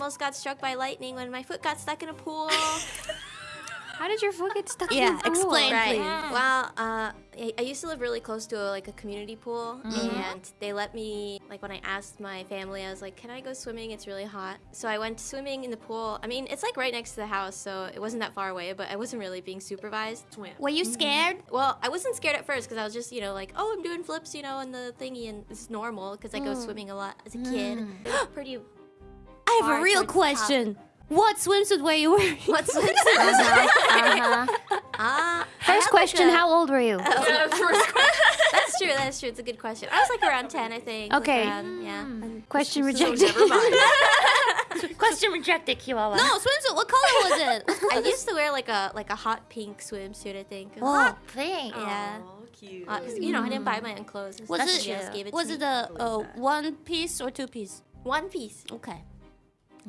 almost got struck by lightning when my foot got stuck in a pool. How did your foot get stuck Yeah, in the pool? explain, right. please. Well, uh, I, I used to live really close to a, like a community pool, Mm-hmm. and they let me like when I asked my family, I was like, "Can I go swimming? It's really hot." So I went swimming in the pool. I mean, it's like right next to the house, so it wasn't that far away, but I wasn't really being supervised. Swim. Were you scared? Well, I wasn't scared at first because I was just, you know, like, oh, I'm doing flips, you know, and the thingy, and it's normal because I go Mm. swimming a lot as a kid. Pretty. I have a real towards the top. question. What swimsuit were you wearing? What's Uh-huh. Ah, I First question, like, a- how old were you? Yeah, first question. That's true. That's true. It's a good question. I was like around ten, I think. like, Okay. around- yeah. Question So rejected. never mind. Question rejected, Chihuahua. No, swimsuit. What color was it? I used to wear like a like a hot pink swimsuit. I think. oh, pink. Yeah. Aw, cute. Uh, 'cause, you know, I didn't buy my own clothes. Was That's it? just gave it was to it me. a, a one piece or two piece? one piece? Okay.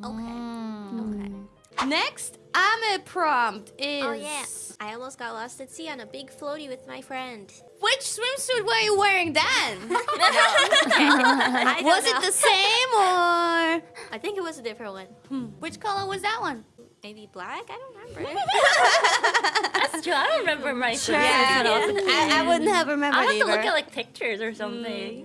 Okay. Mm. Okay. Mm. Next, I'm prompt is. Oh yeah. I almost got lost at sea on a big floaty with my friend. Which swimsuit were you wearing then? I don't was it the same or I think it was a different one. hmm, which color was that one? Maybe black. I don't remember. That's true. I don't remember my Yeah, I, I wouldn't have remembered I have to either. look at like pictures or something. Mm.